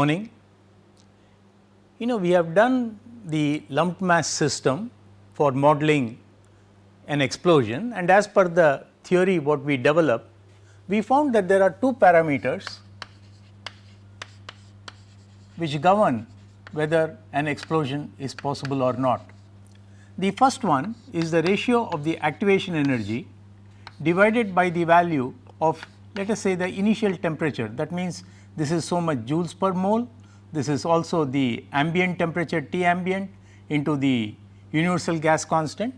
morning. You know we have done the lumped mass system for modeling an explosion and as per the theory what we developed, we found that there are two parameters which govern whether an explosion is possible or not. The first one is the ratio of the activation energy divided by the value of let us say the initial temperature that means this is so much joules per mole, this is also the ambient temperature T ambient into the universal gas constant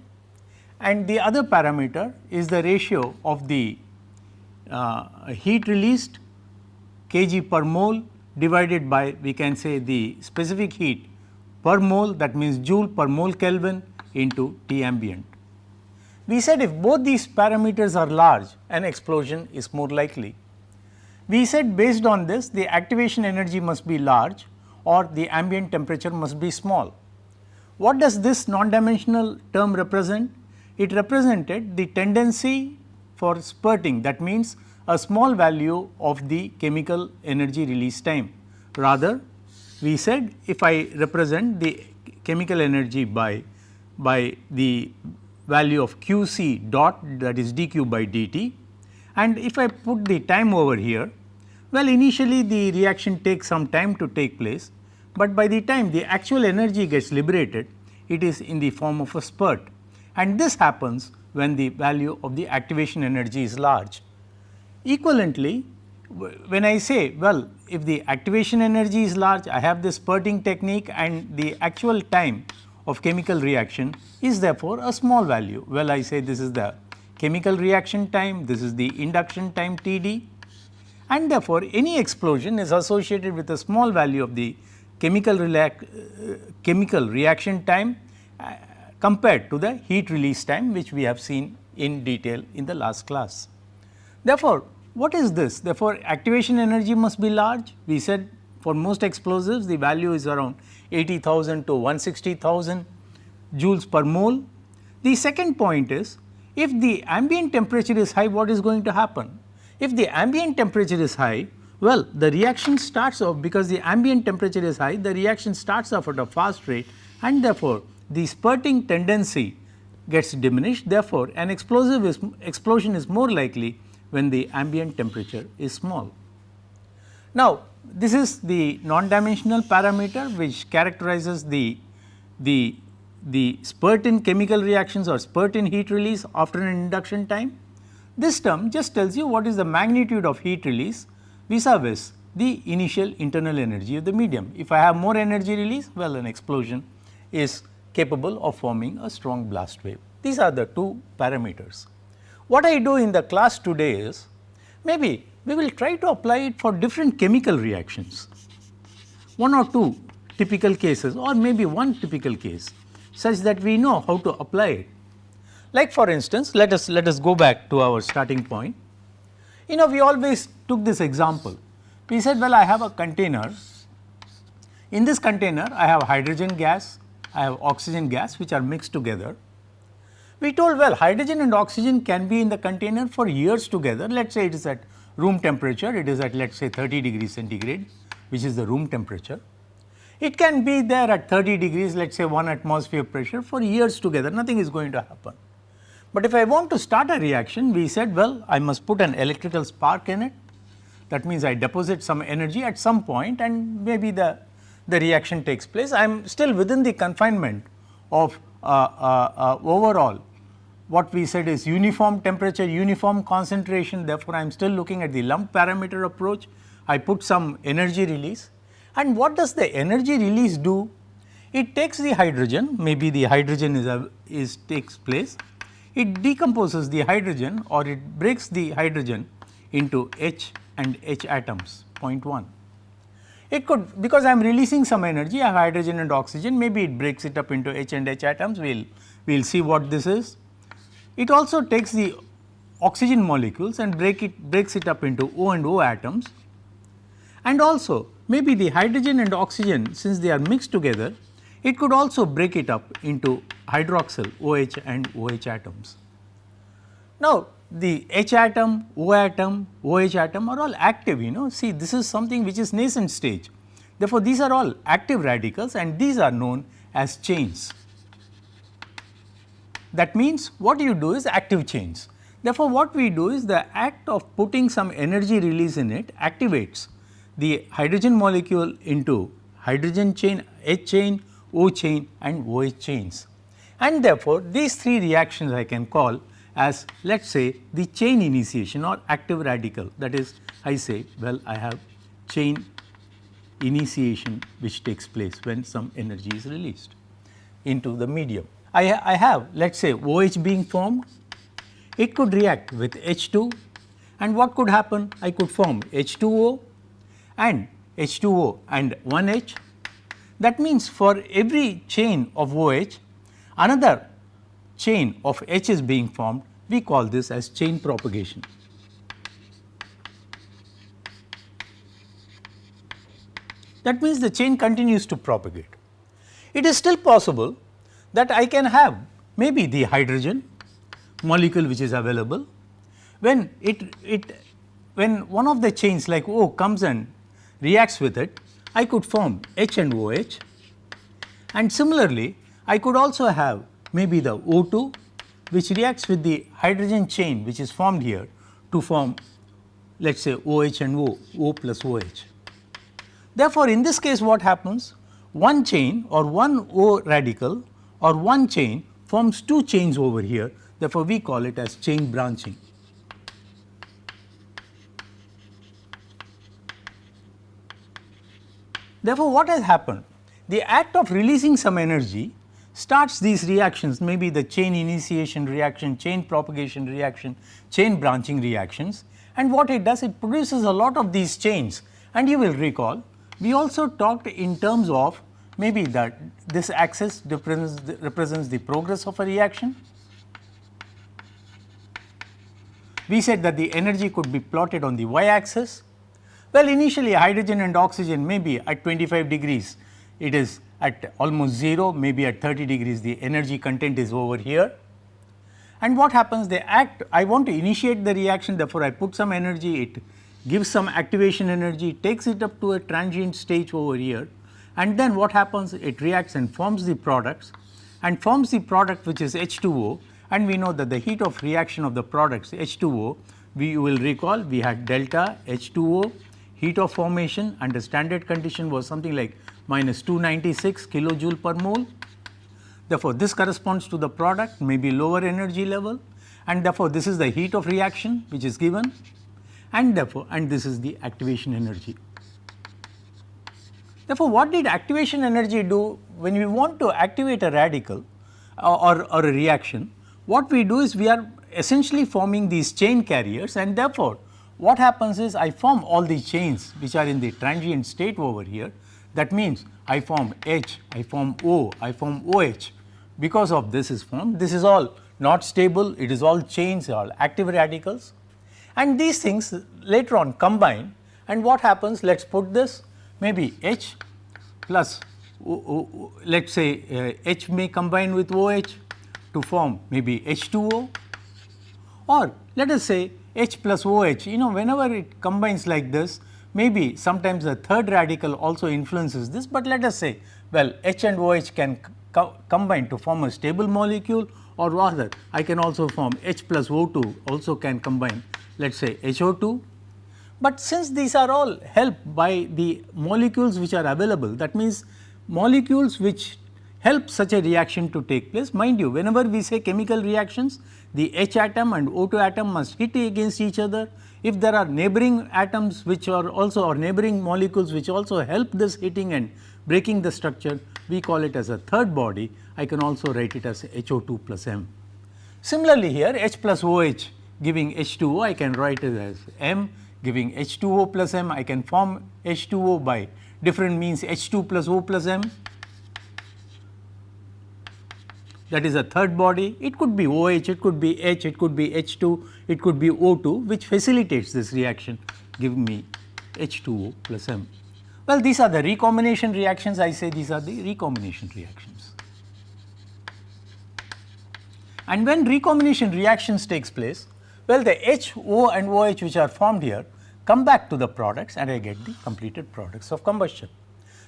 and the other parameter is the ratio of the uh, heat released kg per mole divided by we can say the specific heat per mole that means joule per mole Kelvin into T ambient. We said if both these parameters are large an explosion is more likely. We said based on this the activation energy must be large or the ambient temperature must be small. What does this non-dimensional term represent? It represented the tendency for spurting that means a small value of the chemical energy release time. Rather we said if I represent the chemical energy by, by the value of q c dot that is dq by dt and if I put the time over here, well initially the reaction takes some time to take place, but by the time the actual energy gets liberated it is in the form of a spurt and this happens when the value of the activation energy is large. Equivalently, when I say well if the activation energy is large I have this spurting technique and the actual time of chemical reaction is therefore a small value. Well I say this is the chemical reaction time, this is the induction time T d and therefore, any explosion is associated with a small value of the chemical, uh, chemical reaction time uh, compared to the heat release time which we have seen in detail in the last class. Therefore, what is this? Therefore, activation energy must be large. We said for most explosives the value is around 80,000 to 160,000 joules per mole. The second point is if the ambient temperature is high what is going to happen? If the ambient temperature is high well the reaction starts off because the ambient temperature is high the reaction starts off at a fast rate and therefore, the spurting tendency gets diminished therefore, an explosive is explosion is more likely when the ambient temperature is small. Now, this is the non-dimensional parameter which characterizes the, the, the spurt in chemical reactions or spurt in heat release after an induction time. This term just tells you what is the magnitude of heat release vis-a-vis the initial internal energy of the medium. If I have more energy release, well an explosion is capable of forming a strong blast wave. These are the two parameters. What I do in the class today is maybe we will try to apply it for different chemical reactions, one or two typical cases or maybe one typical case such that we know how to apply it. Like for instance, let us let us go back to our starting point. You know we always took this example. We said well I have a container. In this container I have hydrogen gas, I have oxygen gas which are mixed together we told well hydrogen and oxygen can be in the container for years together let us say it is at room temperature it is at let us say 30 degrees centigrade which is the room temperature. It can be there at 30 degrees let us say 1 atmosphere pressure for years together. Nothing is going to happen. But if I want to start a reaction we said well I must put an electrical spark in it. That means I deposit some energy at some point and maybe the, the reaction takes place. I am still within the confinement of uh, uh, uh, overall. What we said is uniform temperature, uniform concentration. Therefore, I am still looking at the lump parameter approach. I put some energy release and what does the energy release do? It takes the hydrogen maybe the hydrogen is, a, is takes place, it decomposes the hydrogen or it breaks the hydrogen into H and H atoms 0.1. It could because I am releasing some energy I have hydrogen and oxygen maybe it breaks it up into H and H atoms we will we will see what this is. It also takes the oxygen molecules and break it breaks it up into O and O atoms and also maybe the hydrogen and oxygen since they are mixed together it could also break it up into hydroxyl OH and OH atoms. Now, the H atom, O atom, OH atom are all active you know see this is something which is nascent stage. Therefore, these are all active radicals and these are known as chains. That means what you do is active chains. Therefore, what we do is the act of putting some energy release in it activates the hydrogen molecule into hydrogen chain, H chain, O chain and OH chains. And therefore, these three reactions I can call as let us say the chain initiation or active radical that is I say well I have chain initiation which takes place when some energy is released into the medium. I, I have let us say OH being formed, it could react with H2 and what could happen? I could form H2O and H2O and 1H. That means for every chain of OH, another chain of H is being formed, we call this as chain propagation. That means the chain continues to propagate. It is still possible that I can have maybe the hydrogen molecule which is available when it, it when one of the chains like O comes and reacts with it, I could form H and OH and similarly I could also have maybe the O2 which reacts with the hydrogen chain which is formed here to form let us say OH and O, O plus OH. Therefore, in this case what happens? One chain or one O radical or one chain forms two chains over here therefore, we call it as chain branching. Therefore, what has happened? The act of releasing some energy starts these reactions maybe the chain initiation reaction, chain propagation reaction, chain branching reactions and what it does it produces a lot of these chains and you will recall we also talked in terms of maybe that this axis represents the, represents the progress of a reaction. We said that the energy could be plotted on the y axis well, initially hydrogen and oxygen may be at 25 degrees, it is at almost 0, maybe at 30 degrees. The energy content is over here. And what happens? They act, I want to initiate the reaction therefore, I put some energy, it gives some activation energy, takes it up to a transient stage over here. And then what happens? It reacts and forms the products and forms the product which is H2O and we know that the heat of reaction of the products H2O we will recall we had delta H2O heat of formation under standard condition was something like minus 296 kilojoule per mole. Therefore, this corresponds to the product may be lower energy level and therefore, this is the heat of reaction which is given and therefore, and this is the activation energy. Therefore, what did activation energy do when we want to activate a radical uh, or, or a reaction? What we do is we are essentially forming these chain carriers and therefore, what happens is I form all these chains which are in the transient state over here. That means I form H, I form O, I form OH. Because of this is formed, this is all not stable, it is all chains, all active radicals. And these things later on combine and what happens, let us put this maybe H plus let us say uh, H may combine with OH to form maybe H2O or let us say H plus OH, you know whenever it combines like this, maybe sometimes the third radical also influences this, but let us say well H and OH can co combine to form a stable molecule or rather I can also form H plus O2 also can combine let us say HO2. But since these are all helped by the molecules which are available that means molecules which help such a reaction to take place. Mind you whenever we say chemical reactions the H atom and O2 atom must hit against each other. If there are neighboring atoms which are also or neighboring molecules which also help this hitting and breaking the structure, we call it as a third body. I can also write it as HO2 plus M. Similarly, here H plus OH giving H2O, I can write it as M giving H2O plus M. I can form H2O by different means H2 plus O plus M that is a third body, it could be OH, it could be H, it could be H2, it could be O2 which facilitates this reaction giving me H2O plus M. Well, these are the recombination reactions, I say these are the recombination reactions. And when recombination reactions takes place, well the H, O and OH which are formed here come back to the products and I get the completed products of combustion.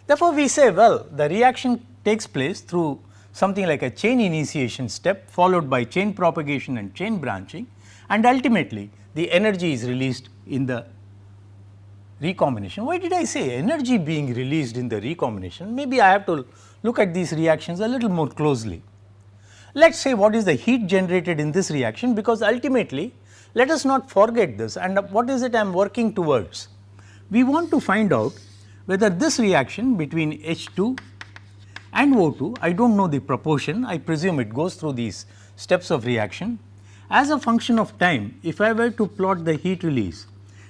Therefore, we say well the reaction takes place through something like a chain initiation step followed by chain propagation and chain branching and ultimately the energy is released in the recombination. Why did I say energy being released in the recombination? Maybe I have to look at these reactions a little more closely. Let us say what is the heat generated in this reaction because ultimately let us not forget this and what is it I am working towards. We want to find out whether this reaction between H2 and O2, I do not know the proportion, I presume it goes through these steps of reaction. As a function of time, if I were to plot the heat release,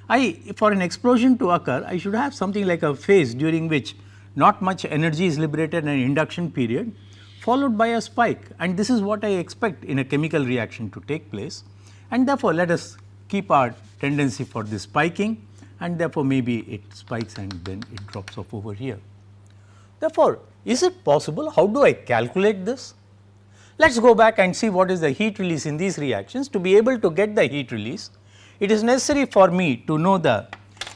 I for an explosion to occur, I should have something like a phase during which not much energy is liberated an induction period followed by a spike and this is what I expect in a chemical reaction to take place and therefore, let us keep our tendency for this spiking and therefore, maybe it spikes and then it drops off over here. Therefore, is it possible? How do I calculate this? Let us go back and see what is the heat release in these reactions. To be able to get the heat release, it is necessary for me to know the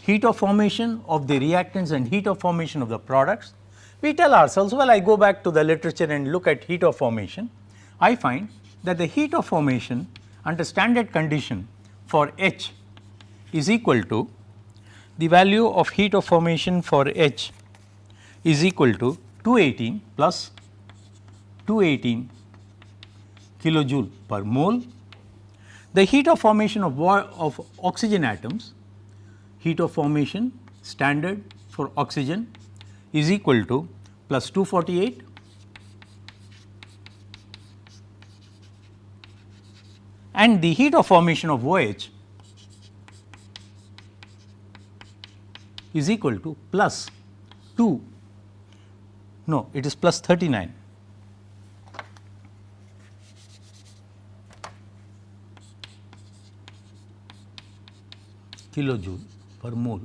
heat of formation of the reactants and heat of formation of the products. We tell ourselves, well, I go back to the literature and look at heat of formation. I find that the heat of formation under standard condition for H is equal to the value of heat of formation for H is equal to 218 plus 218 kilojoule per mole. The heat of formation of, of oxygen atoms, heat of formation standard for oxygen is equal to plus 248 and the heat of formation of OH is equal to plus 2 no it is plus 39 kilojoule per mole.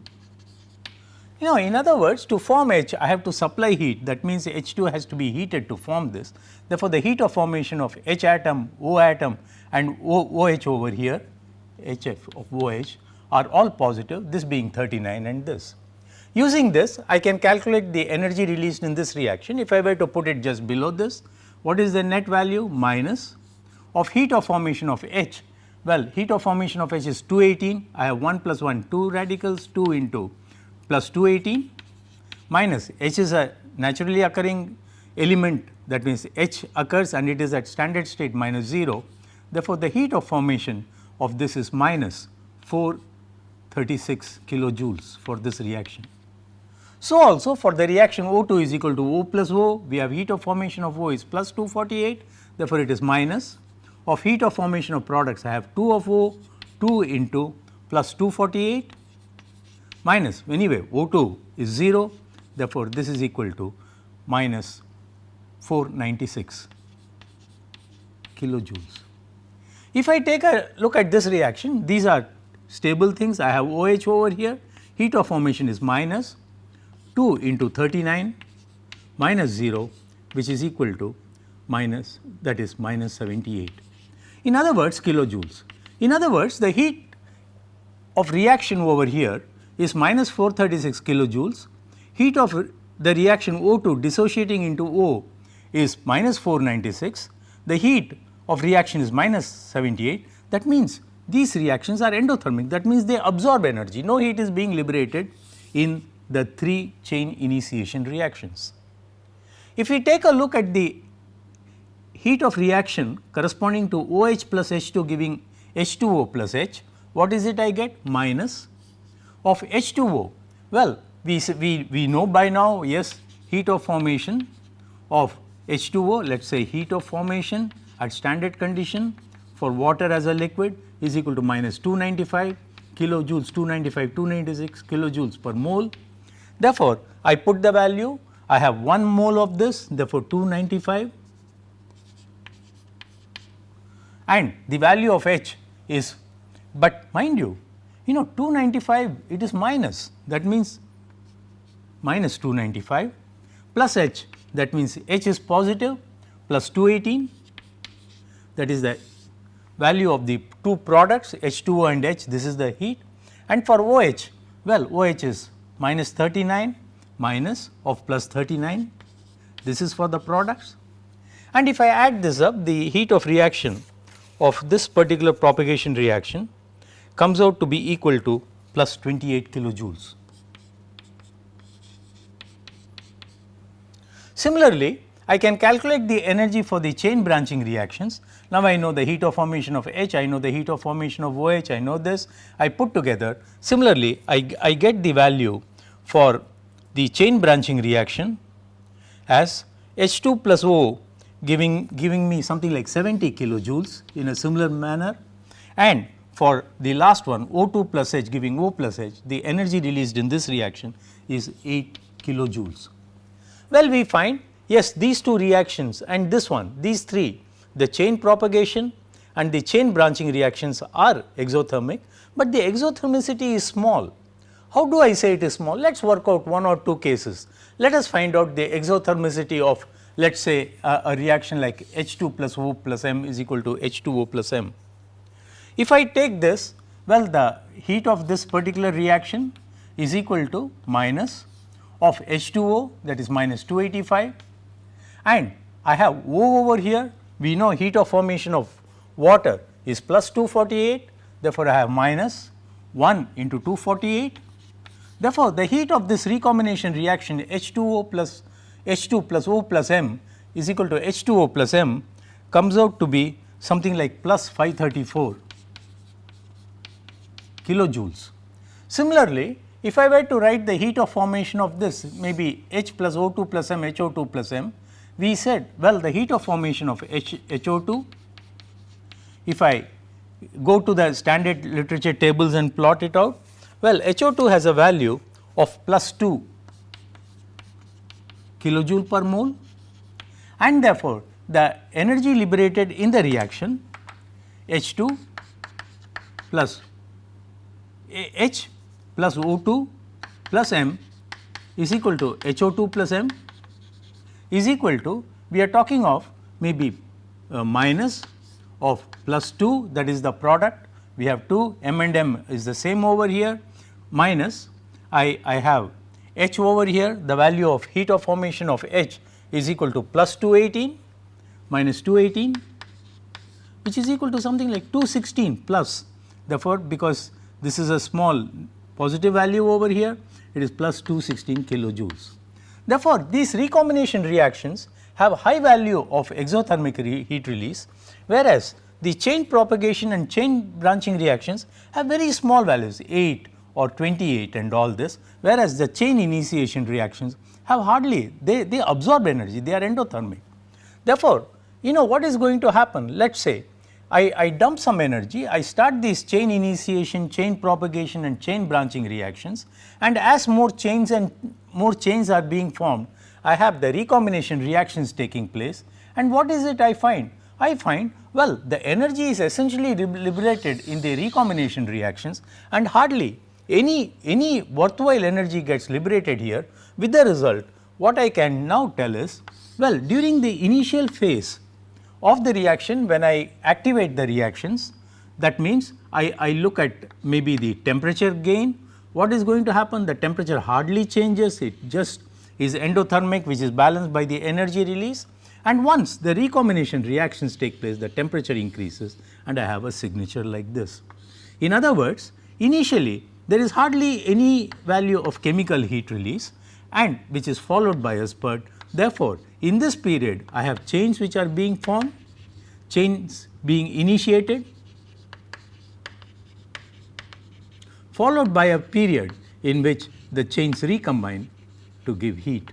You know in other words to form H I have to supply heat that means H2 has to be heated to form this. Therefore, the heat of formation of H atom, O atom and OH over here HF of OH are all positive this being 39 and this. Using this I can calculate the energy released in this reaction. If I were to put it just below this what is the net value minus of heat of formation of H? Well heat of formation of H is 218 I have 1 plus 1 2 radicals 2 into plus 218 minus H is a naturally occurring element. That means H occurs and it is at standard state minus 0 Therefore, the heat of formation of this is minus 436 kilojoules for this reaction. So, also for the reaction O2 is equal to O plus O, we have heat of formation of O is plus 248, therefore, it is minus. Of heat of formation of products I have 2 of O 2 into plus 248 minus. Anyway O2 is 0, therefore, this is equal to minus 496 kilojoules. If I take a look at this reaction, these are stable things. I have OH over here, heat of formation is minus 2 into 39 minus 0 which is equal to minus that is minus 78. In other words kilojoules. In other words the heat of reaction over here is minus 436 kilojoules, heat of the reaction O2 dissociating into O is minus 496, the heat of reaction is minus 78 that means these reactions are endothermic. That means they absorb energy. No heat is being liberated in the 3 chain initiation reactions. If we take a look at the heat of reaction corresponding to OH plus H2 giving H2O plus H what is it I get minus of H2O well we, we, we know by now yes heat of formation of H2O let us say heat of formation at standard condition for water as a liquid is equal to minus 295 kilojoules 295 296 kilojoules per mole. Therefore, I put the value I have 1 mole of this therefore 295 and the value of H is but mind you you know 295 it is minus. That means minus 295 plus H that means H is positive plus 218 that is the value of the two products H2O and H this is the heat. And for OH well OH is minus 39 minus of plus 39 this is for the products and if I add this up the heat of reaction of this particular propagation reaction comes out to be equal to plus 28 kilojoules. Similarly, I can calculate the energy for the chain branching reactions. Now, I know the heat of formation of H, I know the heat of formation of OH, I know this, I put together. Similarly, I, I get the value for the chain branching reaction as H2 plus O giving, giving me something like 70 kilojoules in a similar manner and for the last one O2 plus H giving O plus H the energy released in this reaction is 8 kilojoules. Well, we find yes these two reactions and this one these three the chain propagation and the chain branching reactions are exothermic, but the exothermicity is small. How do I say it is small? Let us work out one or two cases. Let us find out the exothermicity of let us say a reaction like H2 plus O plus M is equal to H2O plus M. If I take this, well the heat of this particular reaction is equal to minus of H2O that is minus 285 and I have O over here we know heat of formation of water is plus 248 therefore, I have minus 1 into 248. Therefore, the heat of this recombination reaction H2O plus H2 plus O plus M is equal to H2O plus M comes out to be something like plus 534 kilojoules. Similarly, if I were to write the heat of formation of this maybe H plus O2 plus M HO2 plus M, we said well the heat of formation of H, HO2 if I go to the standard literature tables and plot it out, well HO2 has a value of plus 2 kilojoule per mole and therefore, the energy liberated in the reaction H 2 plus H plus O 2 plus M is equal to H O 2 plus M is equal to we are talking of maybe uh, minus of plus 2 that is the product we have 2 M and M is the same over here minus I, I have H over here the value of heat of formation of H is equal to plus 218 minus 218 which is equal to something like 216 plus therefore, because this is a small positive value over here it is plus 216 kilojoules. Therefore, these recombination reactions have high value of exothermic re heat release whereas, the chain propagation and chain branching reactions have very small values 8 or 28 and all this, whereas the chain initiation reactions have hardly they, they absorb energy, they are endothermic. Therefore, you know what is going to happen? Let us say I, I dump some energy, I start these chain initiation, chain propagation and chain branching reactions and as more chains and more chains are being formed, I have the recombination reactions taking place. And what is it I find? I find well the energy is essentially liberated in the recombination reactions. And hardly any, any worthwhile energy gets liberated here. With the result what I can now tell is well during the initial phase of the reaction when I activate the reactions that means I, I look at maybe the temperature gain what is going to happen the temperature hardly changes it just is endothermic which is balanced by the energy release and once the recombination reactions take place the temperature increases and I have a signature like this. In other words initially there is hardly any value of chemical heat release and which is followed by a spurt. Therefore, in this period I have chains which are being formed, chains being initiated followed by a period in which the chains recombine to give heat.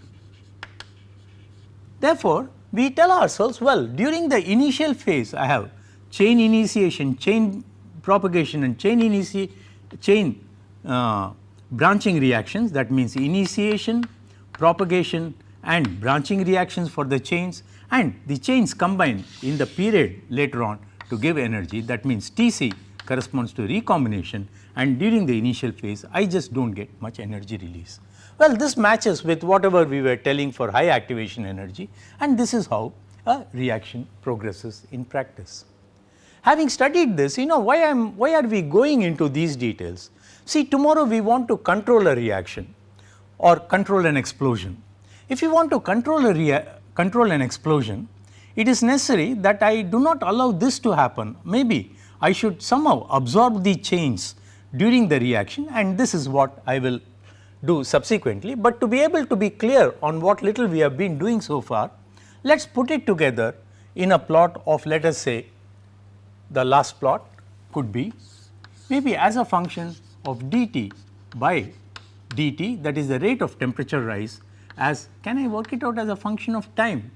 Therefore, we tell ourselves well during the initial phase I have chain initiation, chain propagation and chain initiation chain uh, branching reactions. That means initiation, propagation and branching reactions for the chains. And the chains combine in the period later on to give energy. That means Tc corresponds to recombination and during the initial phase I just do not get much energy release. Well, this matches with whatever we were telling for high activation energy and this is how a reaction progresses in practice. Having studied this, you know why I am why are we going into these details? See tomorrow we want to control a reaction. or control an explosion. If you want to control a control an explosion, it is necessary that I do not allow this to happen. Maybe I should somehow absorb the change during the reaction and this is what I will do subsequently, but to be able to be clear on what little we have been doing so far, let us put it together in a plot of let us say the last plot could be maybe as a function of dt by dt that is the rate of temperature rise as can I work it out as a function of time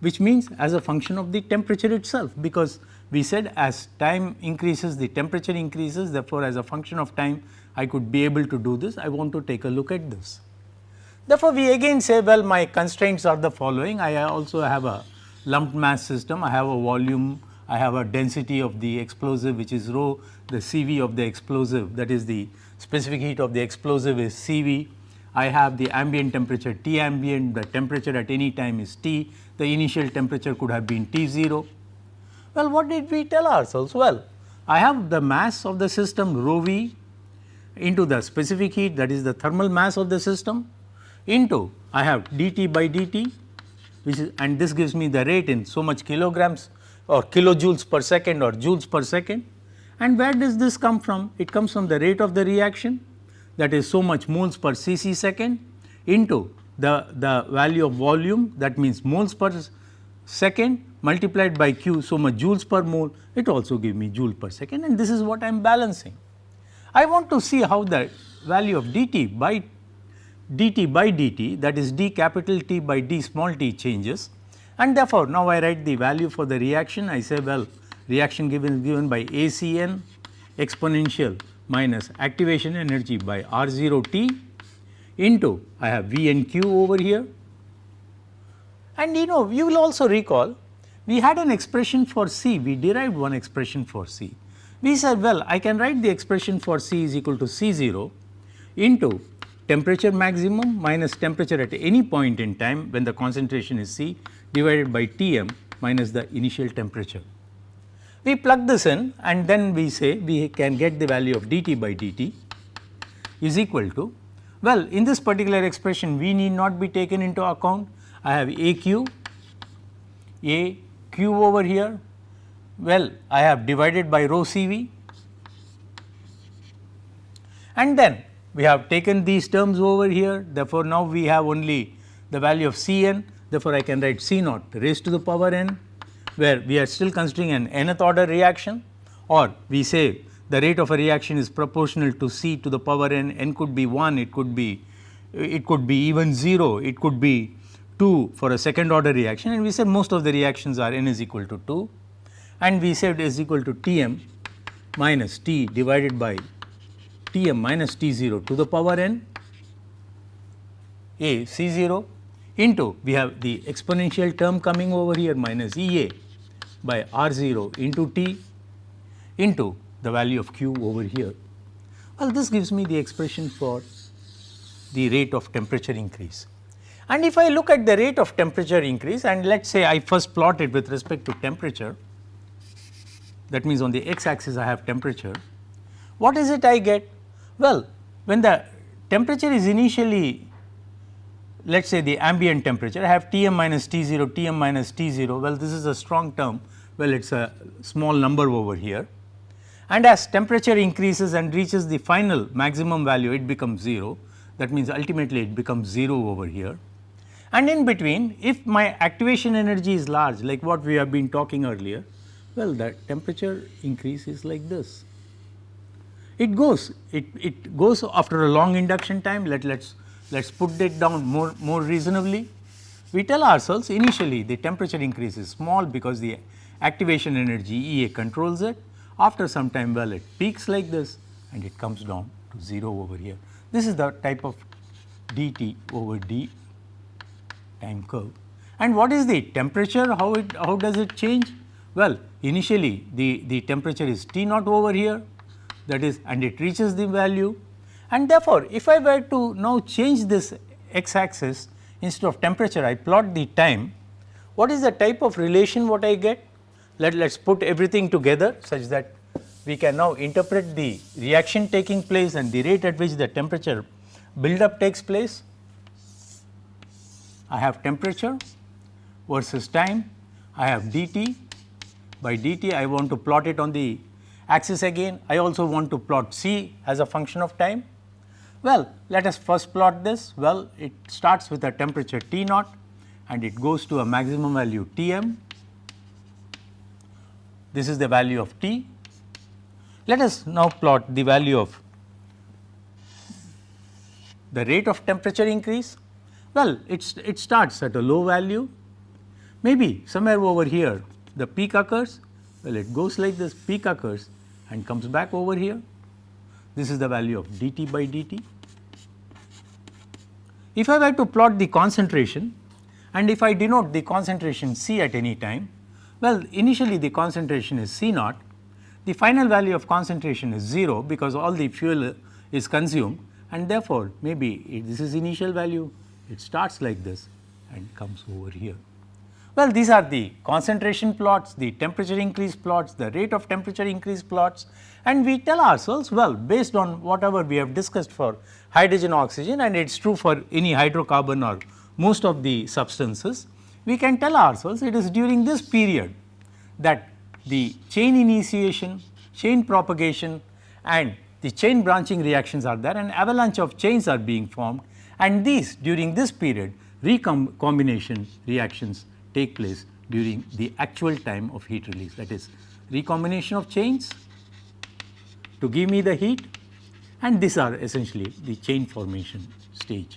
which means as a function of the temperature itself because we said as time increases the temperature increases therefore, as a function of time I could be able to do this. I want to take a look at this. Therefore, we again say well my constraints are the following. I also have a lumped mass system. I have a volume. I have a density of the explosive which is rho. The CV of the explosive that is the specific heat of the explosive is CV I have the ambient temperature T ambient, the temperature at any time is T, the initial temperature could have been T 0. Well, what did we tell ourselves? Well, I have the mass of the system rho v into the specific heat that is the thermal mass of the system into I have dT by dt which is and this gives me the rate in so much kilograms or kilojoules per second or joules per second. And where does this come from? It comes from the rate of the reaction that is so much moles per cc second into the, the value of volume that means moles per second multiplied by q so much joules per mole it also give me joule per second and this is what I am balancing. I want to see how the value of dt by dt by dt that is d capital T by d small t changes and therefore, now I write the value for the reaction I say well reaction given is given by ACN exponential minus activation energy by R 0 t into I have V and Q over here. And you know you will also recall we had an expression for C, we derived one expression for C. We said well I can write the expression for C is equal to C 0 into temperature maximum minus temperature at any point in time when the concentration is C divided by T m minus the initial temperature. We plug this in and then we say we can get the value of dt by dt is equal to well in this particular expression we need not be taken into account I have a q a q over here. Well I have divided by rho C v. And then we have taken these terms over here. Therefore, now we have only the value of C n therefore, I can write C naught raised to the power n where we are still considering an nth order reaction. Or we say the rate of a reaction is proportional to C to the power n, n could be 1, it could be it could be even 0, it could be 2 for a second order reaction and we said most of the reactions are n is equal to 2 and we said is equal to T m minus T divided by T m minus T 0 to the power n a C 0 into we have the exponential term coming over here minus E a by R 0 into T into the value of Q over here. Well, this gives me the expression for the rate of temperature increase. And if I look at the rate of temperature increase and let us say I first plot it with respect to temperature, that means on the x axis I have temperature, what is it I get? Well, when the temperature is initially let us say the ambient temperature, I have T m minus T 0, T m minus T 0, well this is a strong term, well it is a small number over here. And as temperature increases and reaches the final maximum value, it becomes 0, that means ultimately it becomes 0 over here. And in between, if my activation energy is large, like what we have been talking earlier, well the temperature increase is like this. It goes, it, it goes after a long induction time, let us let us put it down more, more reasonably. We tell ourselves initially the temperature increase is small because the activation energy E A controls it. After some time well it peaks like this and it comes down to 0 over here. This is the type of dt over d time curve. And what is the temperature? How it how does it change? Well, initially the, the temperature is T naught over here that is and it reaches the value and therefore, if I were to now change this x axis instead of temperature I plot the time, what is the type of relation what I get? Let us put everything together such that we can now interpret the reaction taking place and the rate at which the temperature build up takes place. I have temperature versus time, I have dt by dt I want to plot it on the axis again. I also want to plot C as a function of time. Well, let us first plot this. Well, it starts with a temperature T naught and it goes to a maximum value T m. This is the value of T. Let us now plot the value of the rate of temperature increase. Well, it starts at a low value, maybe somewhere over here the peak occurs, well it goes like this peak occurs and comes back over here. This is the value of dt by dt. If I were to plot the concentration and if I denote the concentration C at any time, well initially the concentration is C naught, the final value of concentration is 0 because all the fuel is consumed and therefore, maybe this is initial value, it starts like this and comes over here. Well, these are the concentration plots, the temperature increase plots, the rate of temperature increase plots and we tell ourselves well based on whatever we have discussed for hydrogen oxygen and it is true for any hydrocarbon or most of the substances, we can tell ourselves it is during this period that the chain initiation, chain propagation and the chain branching reactions are there and avalanche of chains are being formed and these during this period recombination reactions take place during the actual time of heat release that is recombination of chains to give me the heat and these are essentially the chain formation stage.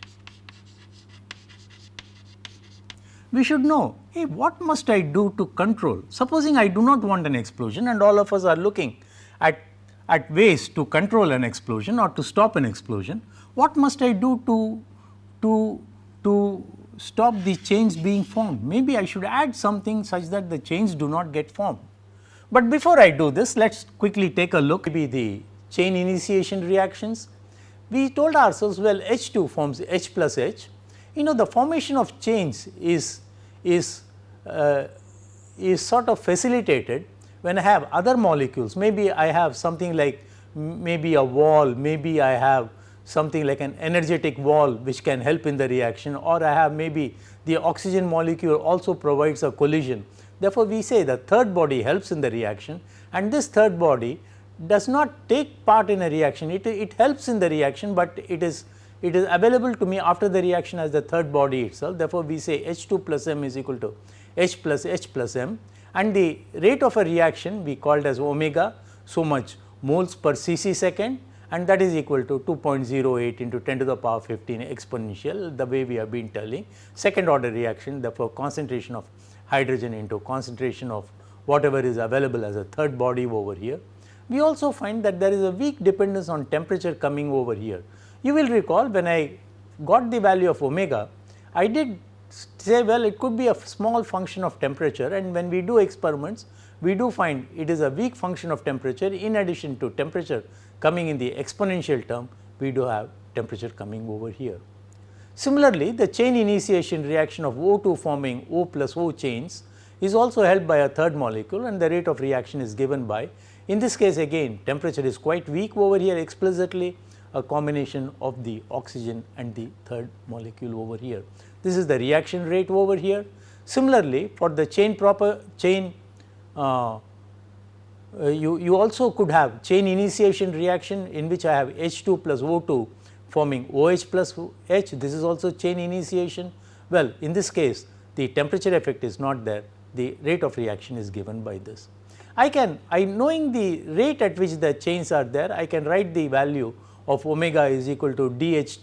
We should know hey what must I do to control supposing I do not want an explosion and all of us are looking at, at ways to control an explosion or to stop an explosion what must I do to, to, to stop the chains being formed. Maybe I should add something such that the chains do not get formed. But before I do this, let us quickly take a look at the chain initiation reactions. We told ourselves well H2 forms H plus H. You know the formation of chains is, is, uh, is sort of facilitated when I have other molecules. Maybe I have something like maybe a wall, maybe I have something like an energetic wall which can help in the reaction or I have maybe the oxygen molecule also provides a collision. Therefore, we say the third body helps in the reaction and this third body does not take part in a reaction, it, it helps in the reaction, but it is it is available to me after the reaction as the third body itself. Therefore, we say H2 plus m is equal to H plus H plus m and the rate of a reaction we called as omega so much moles per cc second and that is equal to 2.08 into 10 to the power 15 exponential the way we have been telling second order reaction therefore concentration of hydrogen into concentration of whatever is available as a third body over here. We also find that there is a weak dependence on temperature coming over here. You will recall when I got the value of omega, I did say well it could be a small function of temperature and when we do experiments we do find it is a weak function of temperature in addition to temperature coming in the exponential term we do have temperature coming over here. Similarly, the chain initiation reaction of O2 forming O plus O chains is also helped by a third molecule and the rate of reaction is given by in this case again temperature is quite weak over here explicitly a combination of the oxygen and the third molecule over here. This is the reaction rate over here. Similarly, for the chain proper chain Uh, uh, you, you also could have chain initiation reaction in which I have H2 plus O2 forming OH plus H this is also chain initiation. Well in this case the temperature effect is not there the rate of reaction is given by this. I can I knowing the rate at which the chains are there I can write the value of omega is equal to dH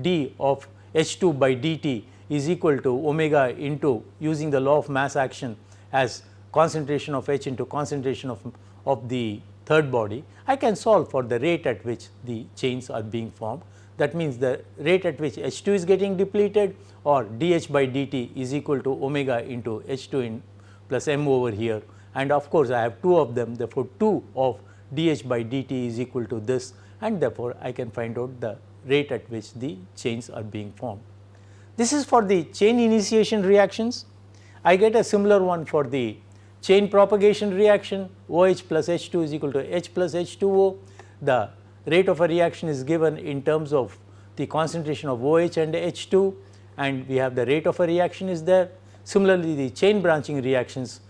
d of H2 by dt is equal to omega into using the law of mass action as concentration of H into concentration of of the third body, I can solve for the rate at which the chains are being formed. That means, the rate at which H 2 is getting depleted or dH by dt is equal to omega into H 2 in plus m over here and of course, I have two of them therefore, 2 of dH by dt is equal to this and therefore, I can find out the rate at which the chains are being formed. This is for the chain initiation reactions. I get a similar one for the chain propagation reaction OH plus H2 is equal to H plus H2O. The rate of a reaction is given in terms of the concentration of OH and H2 and we have the rate of a reaction is there. Similarly, the chain branching reactions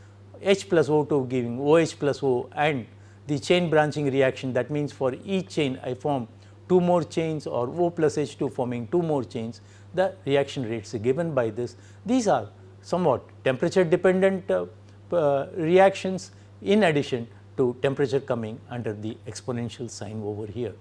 H plus O2 giving OH plus O and the chain branching reaction that means for each chain I form 2 more chains or O plus H2 forming 2 more chains the reaction rates given by this. These are somewhat temperature dependent uh, Uh, reactions in addition to temperature coming under the exponential sign over here.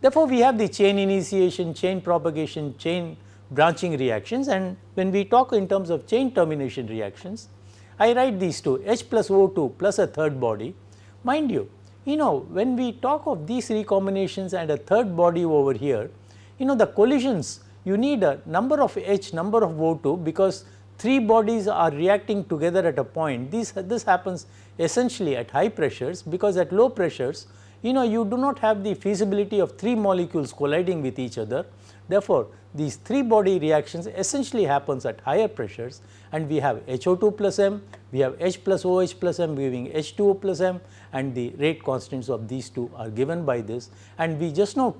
Therefore, we have the chain initiation, chain propagation, chain branching reactions and when we talk in terms of chain termination reactions, I write these two H plus O2 plus a third body. Mind you, you know when we talk of these recombinations and a third body over here, you know the collisions you need a number of H number of O2 because three bodies are reacting together at a point. This, this happens essentially at high pressures because at low pressures you know you do not have the feasibility of three molecules colliding with each other. Therefore, these three body reactions essentially happens at higher pressures and we have HO2 plus M, we have H plus OH plus M giving H2O plus M and the rate constants of these two are given by this and we just now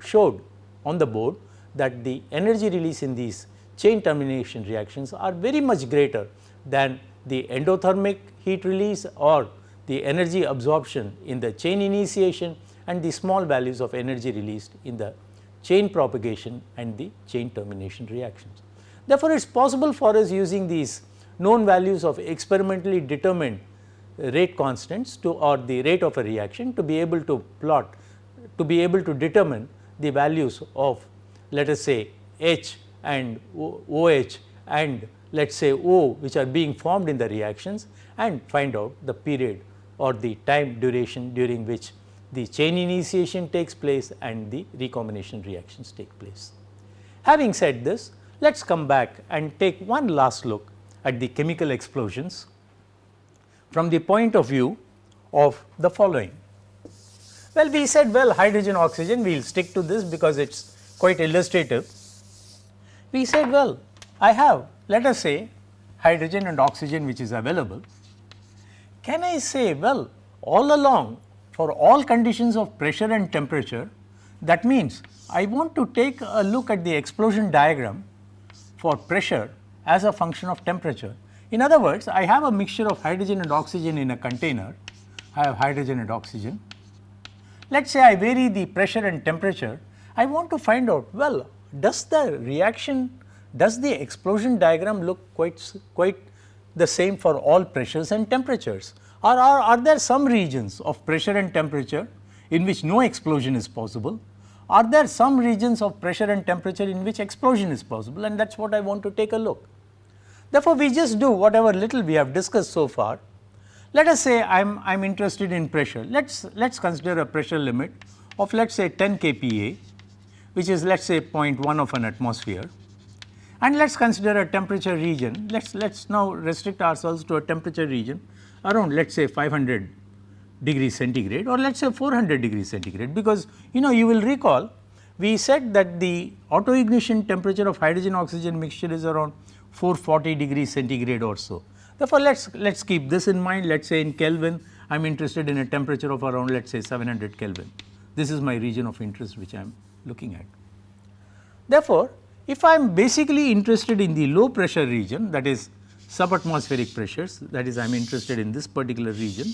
showed on the board that the energy release in these chain termination reactions are very much greater than the endothermic heat release or the energy absorption in the chain initiation and the small values of energy released in the chain propagation and the chain termination reactions. Therefore, it is possible for us using these known values of experimentally determined rate constants to or the rate of a reaction to be able to plot to be able to determine the values of let us say H and OH and let us say O which are being formed in the reactions and find out the period or the time duration during which the chain initiation takes place and the recombination reactions take place. Having said this, let us come back and take one last look at the chemical explosions from the point of view of the following. Well, we said well hydrogen oxygen we will stick to this because it is quite illustrative. We said well I have let us say hydrogen and oxygen which is available. Can I say well all along for all conditions of pressure and temperature that means I want to take a look at the explosion diagram for pressure as a function of temperature. In other words, I have a mixture of hydrogen and oxygen in a container, I have hydrogen and oxygen. Let us say I vary the pressure and temperature I want to find out well does the reaction does the explosion diagram look quite quite the same for all pressures and temperatures or are, are there some regions of pressure and temperature in which no explosion is possible are there some regions of pressure and temperature in which explosion is possible and that is what I want to take a look. Therefore, we just do whatever little we have discussed so far. Let us say I am I am interested in pressure. Let us let us consider a pressure limit of let us say 10 kPa which is let us say 0.1 of an atmosphere. And let us consider a temperature region, let us let us now restrict ourselves to a temperature region around let us say 500 degrees centigrade or let us say 400 degrees centigrade because you know you will recall we said that the auto ignition temperature of hydrogen oxygen mixture is around 440 degrees centigrade or so. Therefore, let us let us keep this in mind let us say in Kelvin I am interested in a temperature of around let us say 700 Kelvin. This is my region of interest which I am looking at. Therefore, if I am basically interested in the low pressure region that is subatmospheric pressures that is I am interested in this particular region,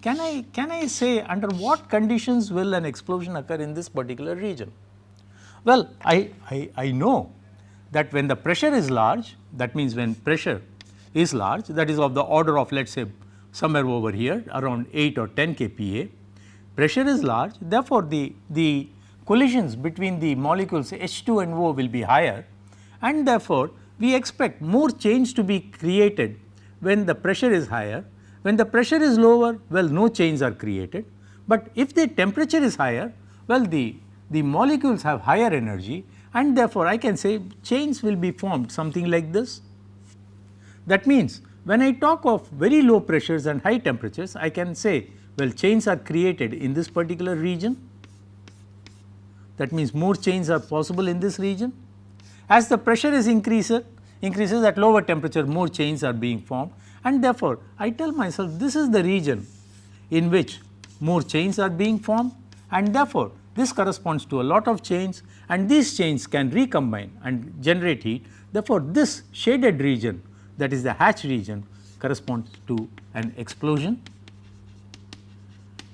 can I, can I say under what conditions will an explosion occur in this particular region? Well, I, I, I know that when the pressure is large that means when pressure is large that is of the order of let us say somewhere over here around 8 or 10 kPa, pressure is large therefore, the, the collisions between the molecules H2 and O will be higher and therefore, we expect more change to be created when the pressure is higher. When the pressure is lower, well no chains are created, but if the temperature is higher, well the, the molecules have higher energy and therefore, I can say chains will be formed something like this. That means, when I talk of very low pressures and high temperatures, I can say well chains are created in this particular region that means more chains are possible in this region. As the pressure is increases, increases at lower temperature more chains are being formed and therefore, I tell myself this is the region in which more chains are being formed and therefore, this corresponds to a lot of chains and these chains can recombine and generate heat. Therefore, this shaded region that is the hatch region corresponds to an explosion.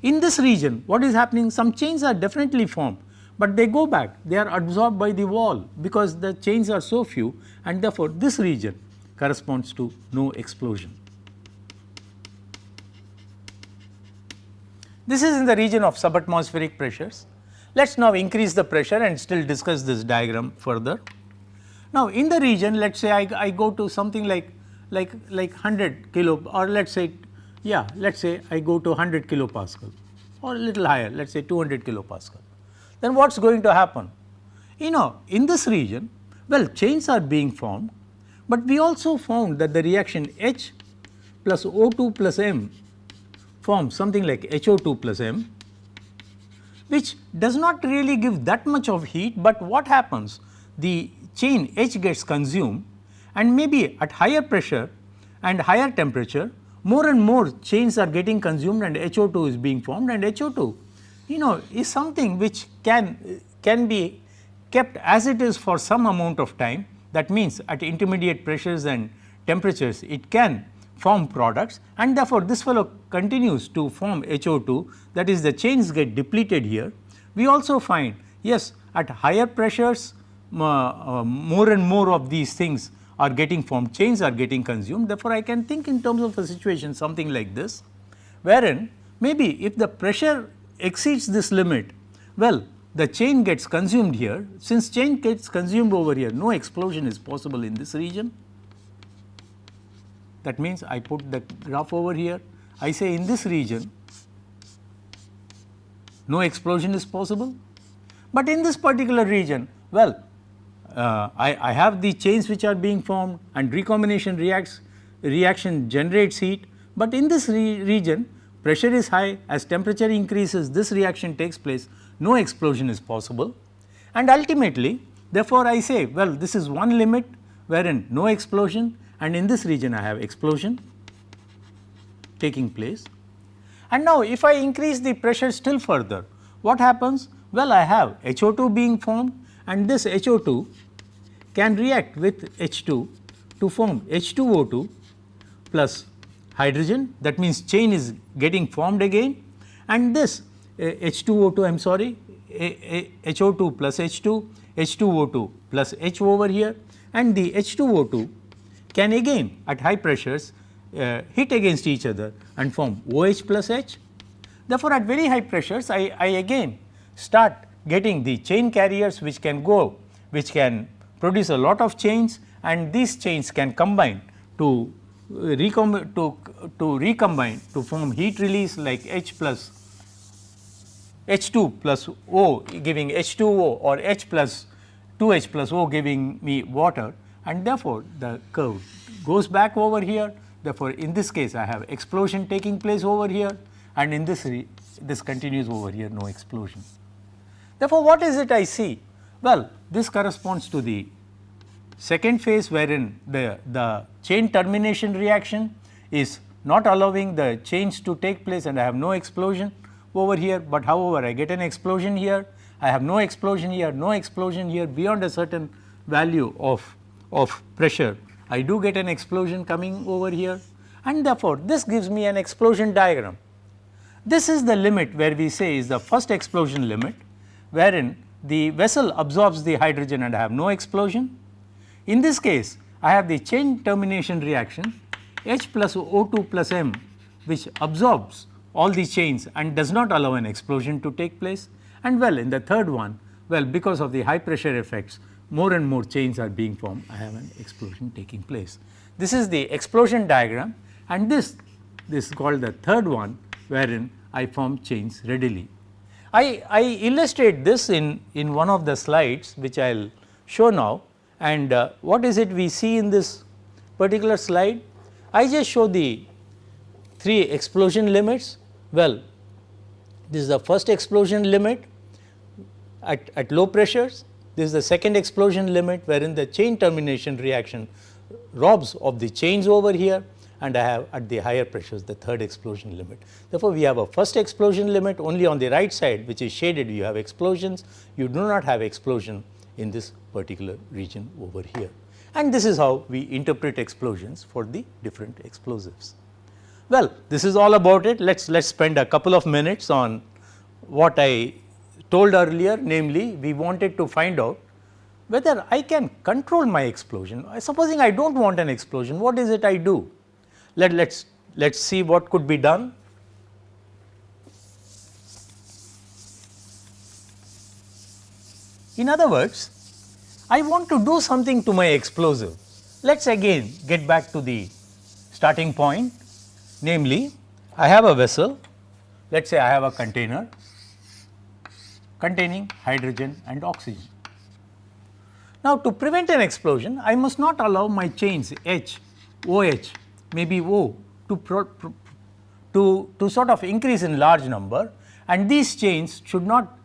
In this region what is happening some chains are definitely formed, but they go back they are absorbed by the wall because the chains are so few and therefore, this region corresponds to no explosion. This is in the region of subatmospheric pressures. Let us now increase the pressure and still discuss this diagram further. Now, in the region let us say I, I go to something like like like 100 kilo or let us say yeah let us say I go to 100 kilopascal or a little higher let us say 200 kilopascal. Then what is going to happen? You know in this region well chains are being formed, but we also found that the reaction H plus O2 plus M forms something like HO2 plus M which does not really give that much of heat, but what happens the chain H gets consumed and maybe at higher pressure and higher temperature more and more chains are getting consumed and HO2 is being formed and HO2 you know is something which can can be kept as it is for some amount of time. That means at intermediate pressures and temperatures it can form products. And therefore, this fellow continues to form HO2 that is the chains get depleted here. We also find yes at higher pressures uh, uh, more and more of these things are getting formed chains are getting consumed. Therefore, I can think in terms of a situation something like this wherein maybe if the pressure exceeds this limit well the chain gets consumed here. Since chain gets consumed over here no explosion is possible in this region. That means I put the graph over here. I say in this region no explosion is possible, but in this particular region well uh, I, I have the chains which are being formed and recombination reacts reaction generates heat, but in this re region pressure is high as temperature increases this reaction takes place no explosion is possible and ultimately therefore, I say well this is one limit wherein no explosion and in this region I have explosion taking place. And now if I increase the pressure still further what happens? Well I have HO2 being formed and this HO2 can react with H2 to form H2O2 plus hydrogen. That means chain is getting formed again. And this uh, H2O2 I am sorry HO2 plus H2 H2O2 plus H over here. And the H2O2 can again at high pressures uh, hit against each other and form OH plus H. Therefore, at very high pressures I, I again start getting the chain carriers which can go which can produce a lot of chains. And these chains can combine to uh, to, to recombine to form heat release like H plus H2 plus O giving H2O or H plus 2H plus O giving me water and therefore, the curve goes back over here. Therefore, in this case I have explosion taking place over here and in this this continues over here no explosion. Therefore, what is it I see? Well, this corresponds to the second phase wherein the, the chain termination reaction is not allowing the change to take place and I have no explosion over here, but however, I get an explosion here, I have no explosion here, no explosion here beyond a certain value of of pressure, I do get an explosion coming over here and therefore, this gives me an explosion diagram. This is the limit where we say is the first explosion limit wherein the vessel absorbs the hydrogen and I have no explosion. In this case, I have the chain termination reaction H plus O2 plus M which absorbs all the chains and does not allow an explosion to take place and well in the third one well because of the high pressure effects more and more chains are being formed, I have an explosion taking place. This is the explosion diagram and this, this is called the third one wherein I form chains readily. I, I illustrate this in, in one of the slides which I will show now and uh, what is it we see in this particular slide? I just show the three explosion limits. Well, this is the first explosion limit at, at low pressures this is the second explosion limit wherein the chain termination reaction robs of the chains over here and I have at the higher pressures the third explosion limit. Therefore, we have a first explosion limit only on the right side which is shaded you have explosions, you do not have explosion in this particular region over here. And this is how we interpret explosions for the different explosives. Well, this is all about it. Let's let's spend a couple of minutes on what I told earlier, namely we wanted to find out whether I can control my explosion. Supposing I do not want an explosion, what is it I do? Let let's let's see what could be done. In other words, I want to do something to my explosive. Let us again get back to the starting point namely I have a vessel let us say I have a container containing hydrogen and oxygen. Now, to prevent an explosion I must not allow my chains H, OH, maybe O to, pro, pro, to, to sort of increase in large number and these chains should not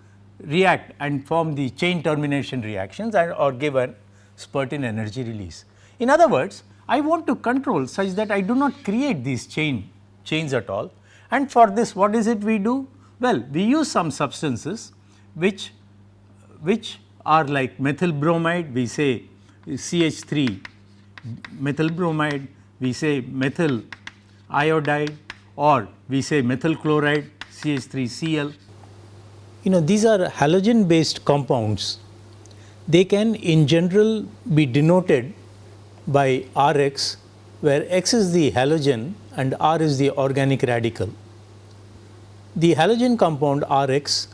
react and form the chain termination reactions and or give a spurt in energy release. In other words, I want to control such that I do not create these chain chains at all and for this what is it we do? Well, we use some substances which which are like methyl bromide we say CH3 methyl bromide we say methyl iodide or we say methyl chloride CH3Cl. You know these are halogen based compounds. They can in general be denoted by Rx where X is the halogen and R is the organic radical. The halogen compound Rx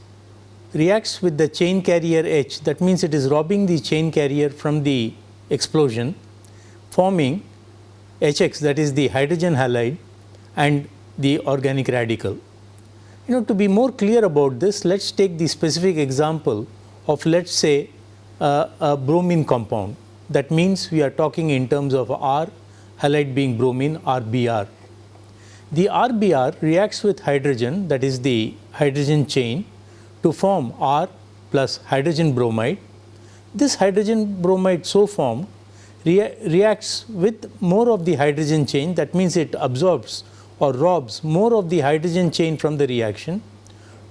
reacts with the chain carrier H that means it is robbing the chain carrier from the explosion forming HX that is the hydrogen halide and the organic radical. You know to be more clear about this let us take the specific example of let us say uh, a bromine compound that means we are talking in terms of R halide being bromine RBR. The RBR reacts with hydrogen that is the hydrogen chain to form R plus hydrogen bromide. This hydrogen bromide so formed rea reacts with more of the hydrogen chain that means it absorbs or robs more of the hydrogen chain from the reaction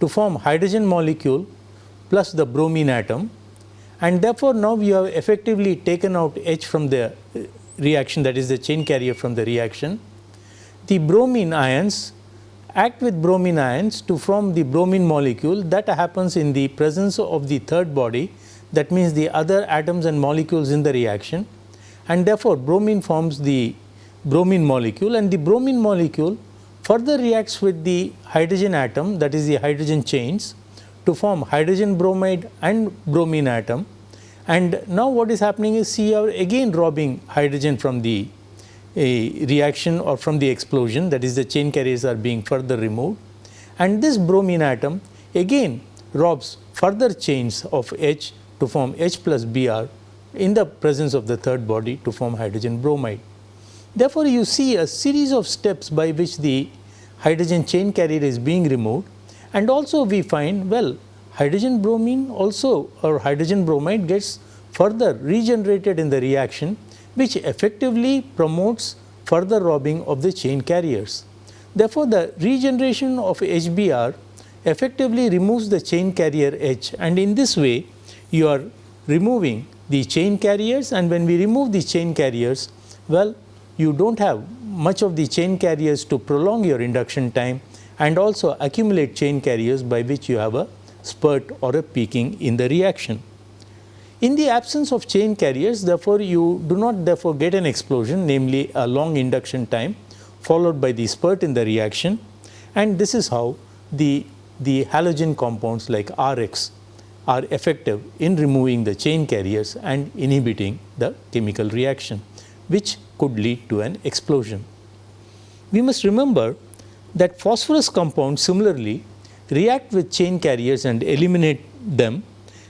to form hydrogen molecule plus the bromine atom. And therefore, now we have effectively taken out H from the uh, reaction that is the chain carrier from the reaction. The bromine ions act with bromine ions to form the bromine molecule. That happens in the presence of the third body. That means the other atoms and molecules in the reaction. And therefore, bromine forms the bromine molecule and the bromine molecule further reacts with the hydrogen atom that is the hydrogen chains to form hydrogen bromide and bromine atom and now what is happening is see you are again robbing hydrogen from the reaction or from the explosion that is the chain carriers are being further removed and this bromine atom again robs further chains of H to form H plus Br in the presence of the third body to form hydrogen bromide. Therefore, you see a series of steps by which the hydrogen chain carrier is being removed. And also we find well hydrogen bromine also or hydrogen bromide gets further regenerated in the reaction which effectively promotes further robbing of the chain carriers. Therefore, the regeneration of HBr effectively removes the chain carrier H. And in this way you are removing the chain carriers. And when we remove the chain carriers well you do not have much of the chain carriers to prolong your induction time and also accumulate chain carriers by which you have a spurt or a peaking in the reaction. In the absence of chain carriers therefore, you do not therefore get an explosion namely a long induction time followed by the spurt in the reaction and this is how the, the halogen compounds like Rx are effective in removing the chain carriers and inhibiting the chemical reaction which could lead to an explosion. We must remember that phosphorus compounds similarly react with chain carriers and eliminate them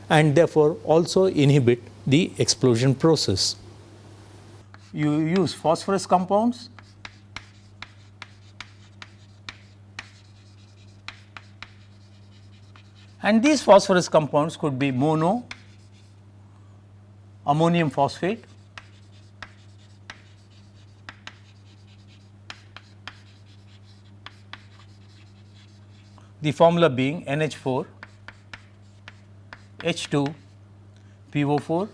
and therefore also inhibit the explosion process. You use phosphorus compounds and these phosphorus compounds could be mono, ammonium phosphate, the formula being NH4 H2 PO4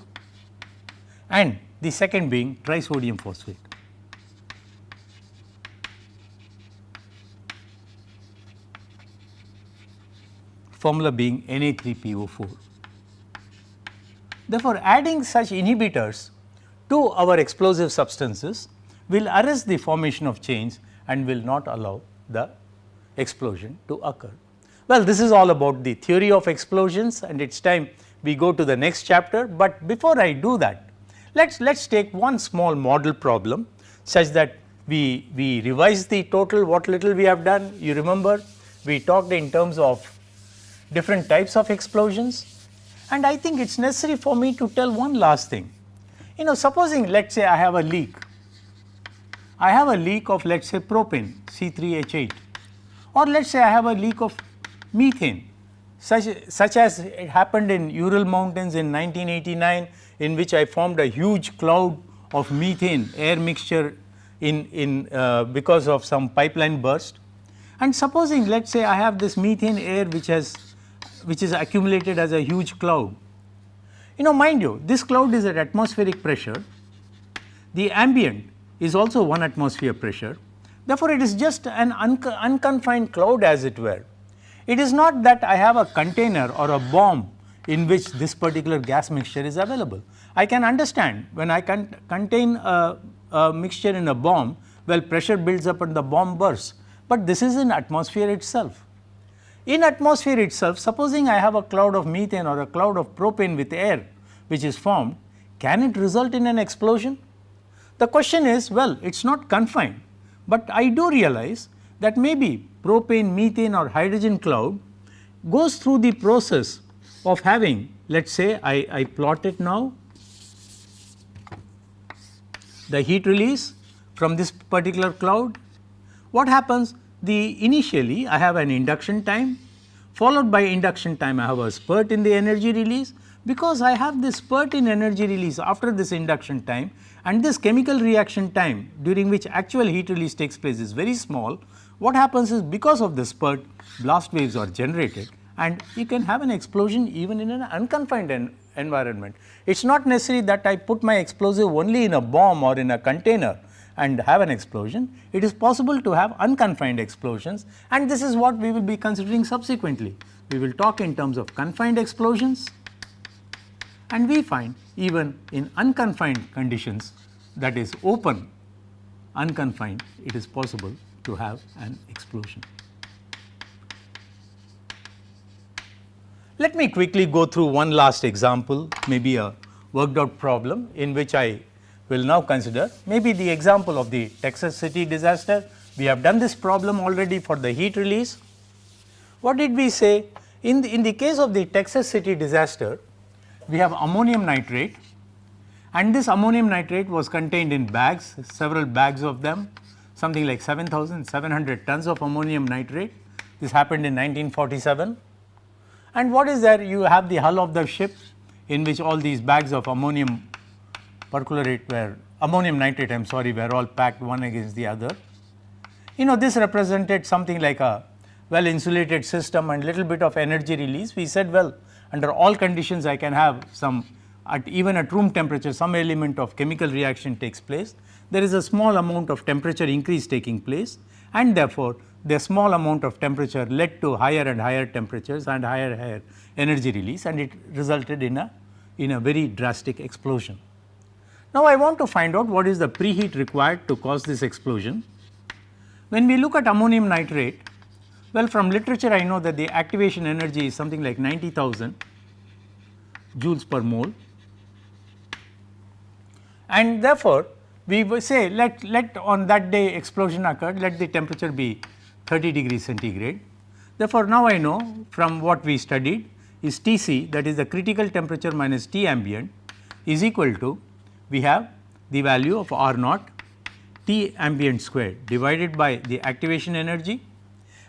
and the second being trisodium phosphate. formula being Na3PO4. Therefore, adding such inhibitors to our explosive substances will arrest the formation of chains and will not allow the explosion to occur. Well, this is all about the theory of explosions and it is time we go to the next chapter, but before I do that let us let us take one small model problem such that we, we revise the total what little we have done. You remember we talked in terms of different types of explosions and I think it is necessary for me to tell one last thing. You know supposing let us say I have a leak, I have a leak of let us say propane C3H8 or let us say I have a leak of methane such, such as it happened in Ural mountains in 1989 in which I formed a huge cloud of methane air mixture in, in uh, because of some pipeline burst. And supposing let us say I have this methane air which has which is accumulated as a huge cloud. You know mind you this cloud is at atmospheric pressure, the ambient is also 1 atmosphere pressure. Therefore, it is just an unconfined cloud as it were. It is not that I have a container or a bomb in which this particular gas mixture is available. I can understand when I can contain a, a mixture in a bomb, well pressure builds up and the bomb bursts, but this is in atmosphere itself. In atmosphere itself, supposing I have a cloud of methane or a cloud of propane with air which is formed, can it result in an explosion? The question is, well, it is not confined, but I do realize that maybe propane, methane or hydrogen cloud goes through the process of having, let us say I, I plot it now, the heat release from this particular cloud. What happens? the initially I have an induction time followed by induction time I have a spurt in the energy release because I have this spurt in energy release after this induction time and this chemical reaction time during which actual heat release takes place is very small. What happens is because of the spurt blast waves are generated and you can have an explosion even in an unconfined en environment. It is not necessary that I put my explosive only in a bomb or in a container and have an explosion, it is possible to have unconfined explosions and this is what we will be considering subsequently. We will talk in terms of confined explosions and we find even in unconfined conditions that is open unconfined it is possible to have an explosion. Let me quickly go through one last example maybe a worked out problem in which I will now consider maybe the example of the Texas city disaster. We have done this problem already for the heat release. What did we say? In the, in the case of the Texas city disaster, we have ammonium nitrate and this ammonium nitrate was contained in bags, several bags of them, something like 7700 tons of ammonium nitrate. This happened in 1947. And what is there? You have the hull of the ship in which all these bags of ammonium perchlorate were ammonium nitrate I am sorry were all packed one against the other. You know this represented something like a well insulated system and little bit of energy release. We said well under all conditions I can have some at even at room temperature some element of chemical reaction takes place. There is a small amount of temperature increase taking place and therefore, the small amount of temperature led to higher and higher temperatures and higher higher energy release and it resulted in a in a very drastic explosion. Now, I want to find out what is the preheat required to cause this explosion. When we look at ammonium nitrate, well from literature I know that the activation energy is something like 90,000 joules per mole and therefore, we say let, let on that day explosion occurred let the temperature be 30 degrees centigrade. Therefore, now I know from what we studied is T c that is the critical temperature minus T ambient is equal to we have the value of R naught T ambient square divided by the activation energy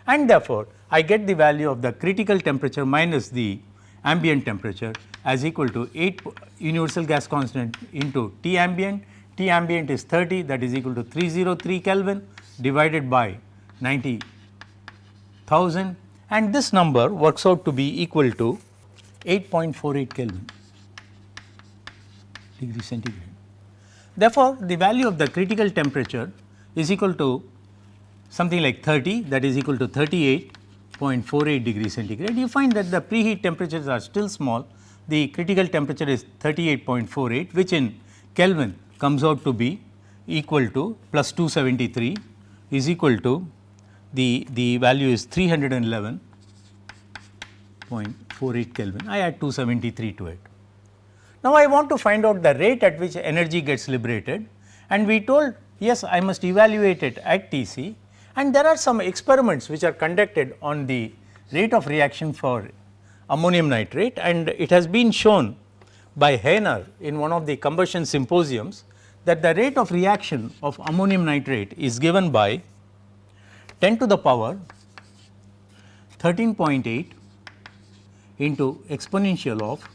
and therefore, I get the value of the critical temperature minus the ambient temperature as equal to 8 universal gas constant into T ambient. T ambient is 30 that is equal to 303 Kelvin divided by 90,000 and this number works out to be equal to 8.48 Kelvin degree centigrade. Therefore, the value of the critical temperature is equal to something like 30 that is equal to 38.48 degree centigrade. You find that the preheat temperatures are still small, the critical temperature is 38.48 which in Kelvin comes out to be equal to plus 273 is equal to the, the value is 311.48 Kelvin. I add 273 to it. Now, I want to find out the rate at which energy gets liberated and we told yes I must evaluate it at Tc and there are some experiments which are conducted on the rate of reaction for ammonium nitrate and it has been shown by Hainer in one of the combustion symposiums that the rate of reaction of ammonium nitrate is given by 10 to the power 13.8 into exponential of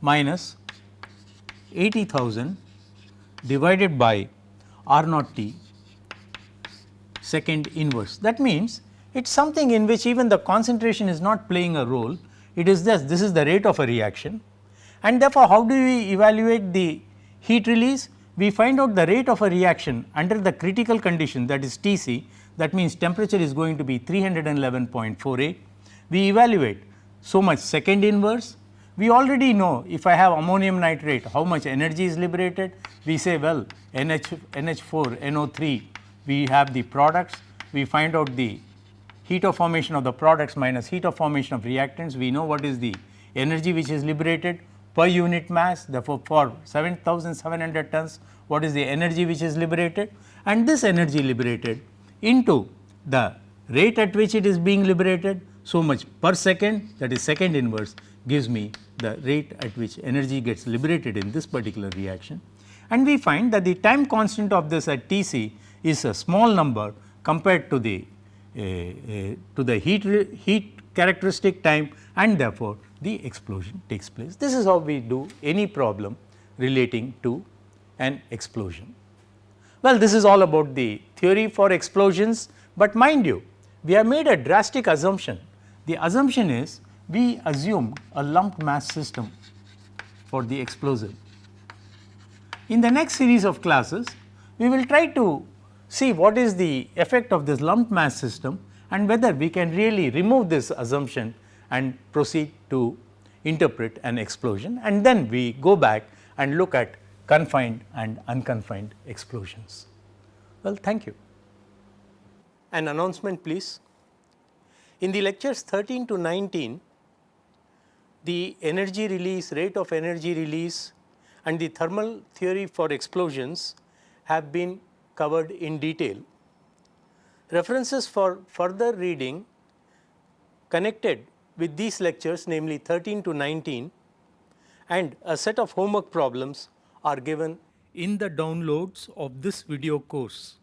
minus 80,000 divided by R naught T second inverse. That means, it is something in which even the concentration is not playing a role, it is just this is the rate of a reaction and therefore, how do we evaluate the heat release? We find out the rate of a reaction under the critical condition that is T c that means temperature is going to be 311.48. We evaluate so much second inverse we already know if I have ammonium nitrate how much energy is liberated. We say well NH, NH4, NO3 we have the products, we find out the heat of formation of the products minus heat of formation of reactants. We know what is the energy which is liberated per unit mass therefore, for 7700 tons what is the energy which is liberated and this energy liberated into the rate at which it is being liberated so much per second that is second inverse gives me the rate at which energy gets liberated in this particular reaction. And we find that the time constant of this at T c is a small number compared to the Uh, uh, to the heat heat characteristic time and therefore, the explosion takes place. This is how we do any problem relating to an explosion. Well, this is all about the theory for explosions, but mind you we have made a drastic assumption. The assumption is we assume a lumped mass system for the explosive. In the next series of classes, we will try to see what is the effect of this lump mass system and whether we can really remove this assumption and proceed to interpret an explosion and then we go back and look at confined and unconfined explosions. Well, thank you. An announcement please. In the lectures 13 to 19, the energy release, rate of energy release and the thermal theory for explosions have been covered in detail. References for further reading connected with these lectures namely 13 to 19 and a set of homework problems are given in the downloads of this video course.